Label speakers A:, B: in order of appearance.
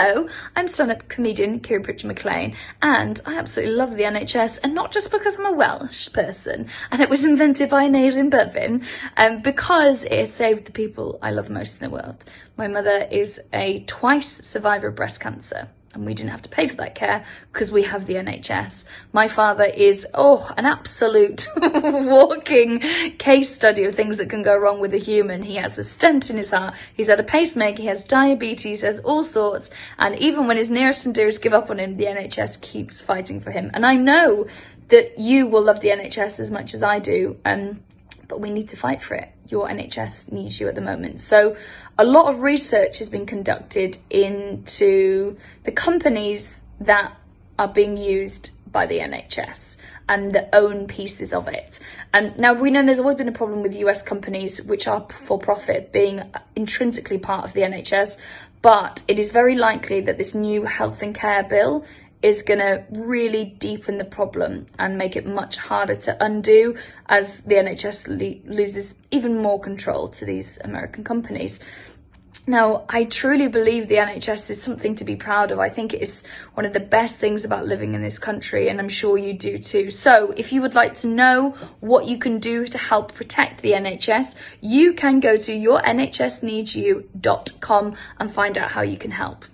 A: Hello, I'm stand-up comedian Kiri Pritchard McLean and I absolutely love the NHS and not just because I'm a Welsh person and it was invented by Aneurin Bevan um, because it saved the people I love most in the world. My mother is a twice survivor of breast cancer and we didn't have to pay for that care because we have the NHS. My father is, oh, an absolute walking case study of things that can go wrong with a human. He has a stent in his heart, he's had a pacemaker, he has diabetes, he has all sorts, and even when his nearest and dearest give up on him, the NHS keeps fighting for him. And I know that you will love the NHS as much as I do. Um, but we need to fight for it. Your NHS needs you at the moment. So a lot of research has been conducted into the companies that are being used by the NHS and the own pieces of it. And now we know there's always been a problem with US companies which are for profit being intrinsically part of the NHS, but it is very likely that this new health and care bill is going to really deepen the problem and make it much harder to undo as the NHS loses even more control to these American companies. Now, I truly believe the NHS is something to be proud of. I think it is one of the best things about living in this country, and I'm sure you do too. So, if you would like to know what you can do to help protect the NHS, you can go to yournhsneedsyou.com and find out how you can help.